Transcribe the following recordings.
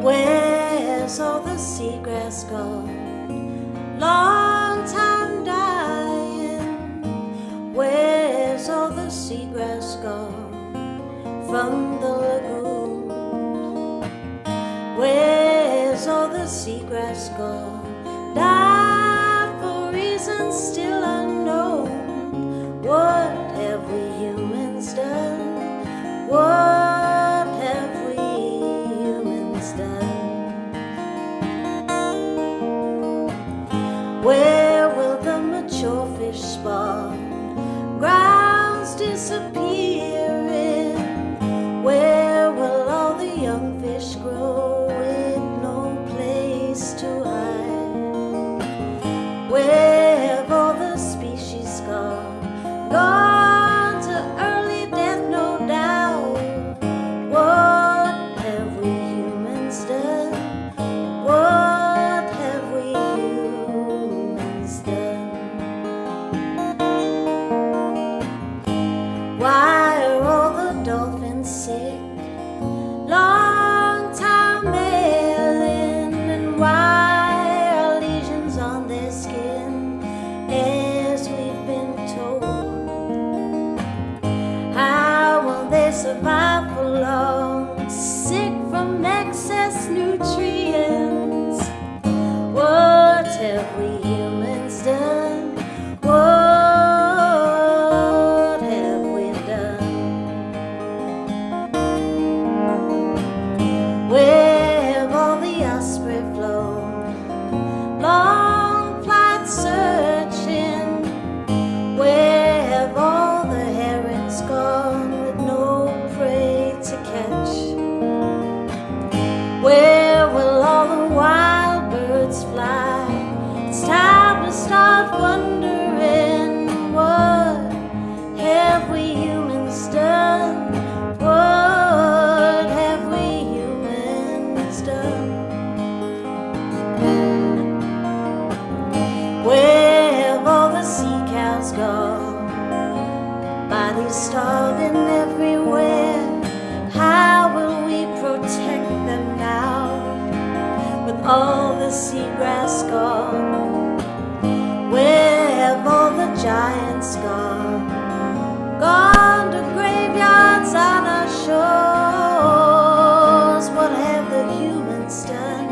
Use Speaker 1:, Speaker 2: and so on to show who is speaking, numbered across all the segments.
Speaker 1: Where's all the seagrass gone? Long time dying. Where's all the seagrass gone? From the lagoon. Where's all the seagrass gone? Died for reasons still. God. buffalo. seagrass gone? Where have all the giants gone? Gone to graveyards on our shores. What have the humans done?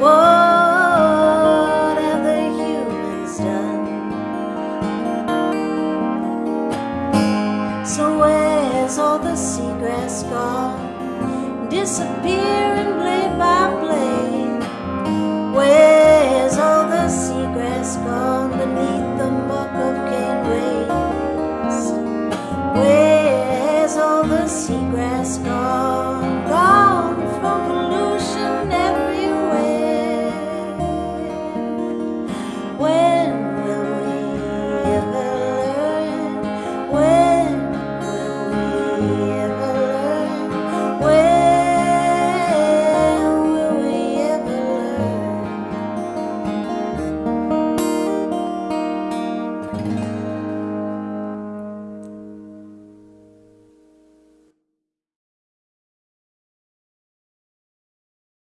Speaker 1: What have the humans done? So where's all the seagrass gone? Disappearing blade by blade.